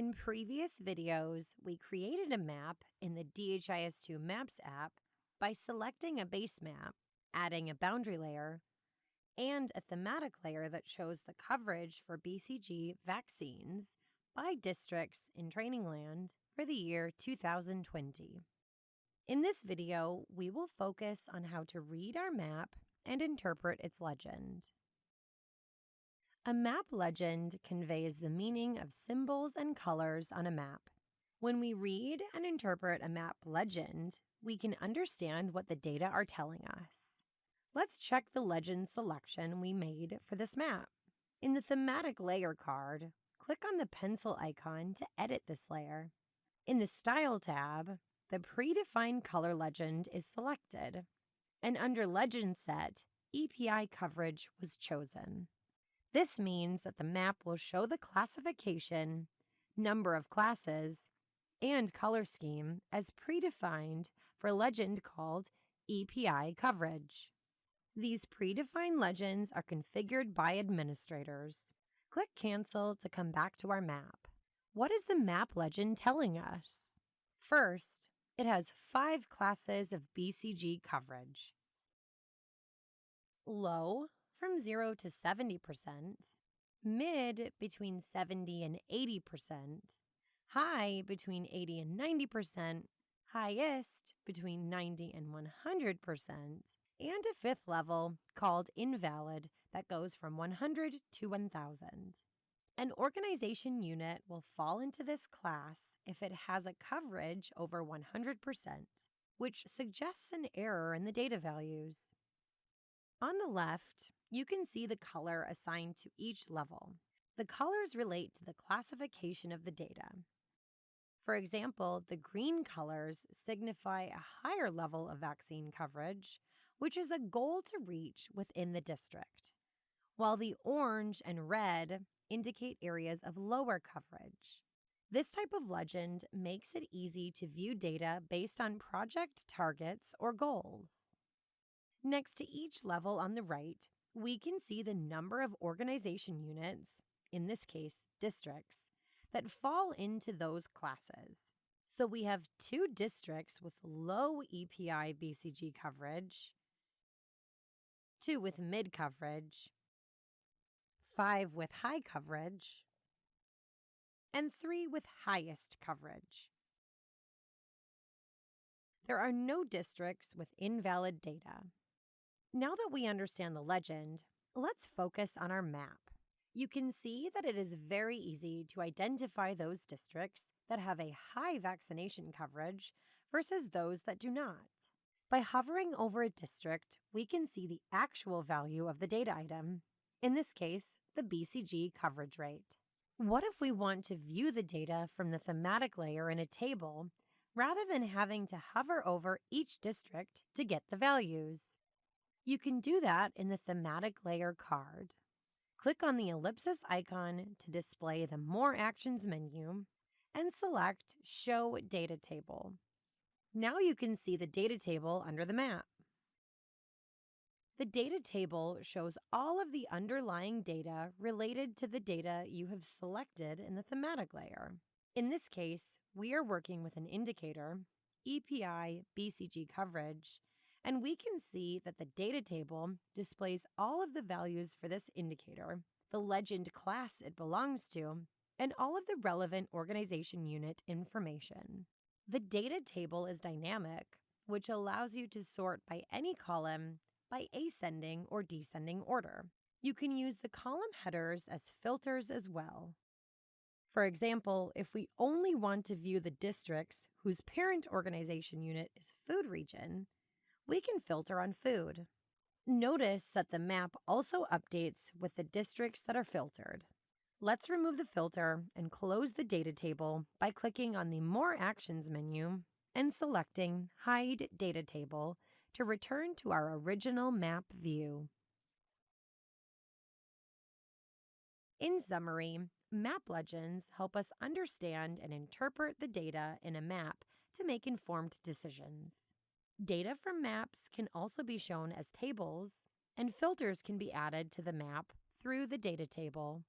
In previous videos, we created a map in the DHIS2 Maps app by selecting a base map, adding a boundary layer, and a thematic layer that shows the coverage for BCG vaccines by districts in Trainingland for the year 2020. In this video, we will focus on how to read our map and interpret its legend. A map legend conveys the meaning of symbols and colors on a map. When we read and interpret a map legend, we can understand what the data are telling us. Let's check the legend selection we made for this map. In the thematic layer card, click on the pencil icon to edit this layer. In the Style tab, the predefined color legend is selected, and under Legend Set, EPI coverage was chosen. This means that the map will show the classification, number of classes, and color scheme as predefined for legend called EPI coverage. These predefined legends are configured by administrators. Click Cancel to come back to our map. What is the map legend telling us? First, it has five classes of BCG coverage. Low, from 0 to 70%, mid between 70 and 80%, high between 80 and 90%, highest between 90 and 100%, and a fifth level called invalid that goes from 100 to 1000. An organization unit will fall into this class if it has a coverage over 100%, which suggests an error in the data values. On the left, you can see the color assigned to each level. The colors relate to the classification of the data. For example, the green colors signify a higher level of vaccine coverage, which is a goal to reach within the district, while the orange and red indicate areas of lower coverage. This type of legend makes it easy to view data based on project targets or goals. Next to each level on the right, we can see the number of organization units, in this case, districts, that fall into those classes. So we have two districts with low EPI BCG coverage, two with mid coverage, five with high coverage, and three with highest coverage. There are no districts with invalid data. Now that we understand the legend, let's focus on our map. You can see that it is very easy to identify those districts that have a high vaccination coverage versus those that do not. By hovering over a district, we can see the actual value of the data item, in this case, the BCG coverage rate. What if we want to view the data from the thematic layer in a table rather than having to hover over each district to get the values? You can do that in the thematic layer card. Click on the ellipsis icon to display the More Actions menu and select Show Data Table. Now you can see the data table under the map. The data table shows all of the underlying data related to the data you have selected in the thematic layer. In this case, we are working with an indicator, EPI BCG coverage, and we can see that the data table displays all of the values for this indicator, the legend class it belongs to, and all of the relevant organization unit information. The data table is dynamic, which allows you to sort by any column by ascending or descending order. You can use the column headers as filters as well. For example, if we only want to view the districts whose parent organization unit is food region, we can filter on food. Notice that the map also updates with the districts that are filtered. Let's remove the filter and close the data table by clicking on the More Actions menu and selecting Hide Data Table to return to our original map view. In summary, map legends help us understand and interpret the data in a map to make informed decisions. Data from maps can also be shown as tables, and filters can be added to the map through the data table.